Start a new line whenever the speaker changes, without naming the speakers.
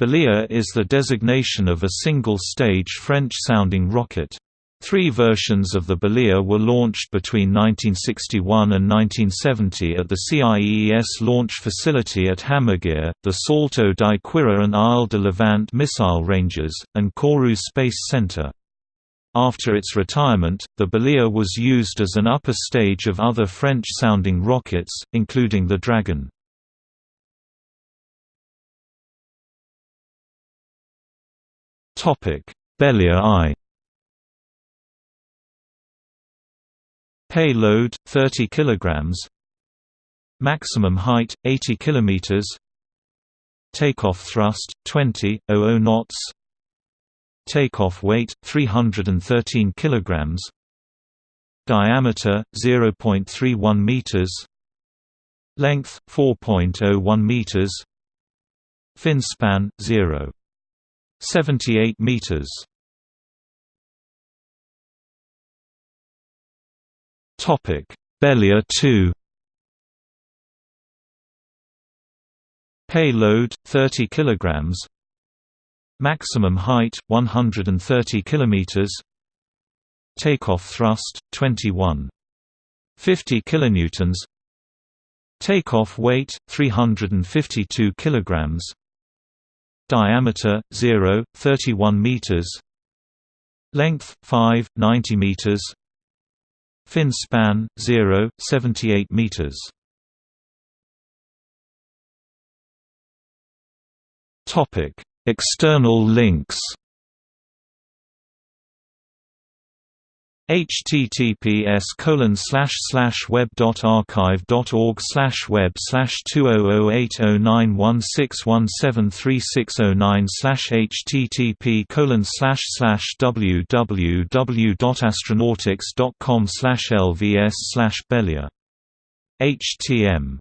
Bélier is the designation of a single-stage French-sounding rocket. Three versions of the Bélier were launched between 1961 and 1970 at the CIEES launch facility at Hammaguir, the Salto di Quirra and Isle de Levant missile ranges, and Kourou Space Center. After its retirement, the Bélier was used as an upper stage of other French-sounding rockets, including the Dragon. Bélier I Payload 30 kilograms. Maximum height 80 kilometers. Takeoff thrust 20.00 knots. Takeoff weight 313 kilograms. Diameter 0.31 meters. Length 4.01 meters. Fin span 0.78 meters.
Topic: Bélier 2.
Payload 30 kilograms. Maximum height 130 kilometers. Takeoff thrust 21. 50 kilonewtons. Takeoff weight 352 kilograms. Diameter 0 31 meters. Length 5 90 meters. Fin span 0, 78 meters.
Topic: External links.
Https colon slash slash web dot archive dot org slash web slash two oh oh eight oh nine one six one seven three six oh nine slash http colon slash slash www dot astronautics dot com slash lvs slash Bélier htm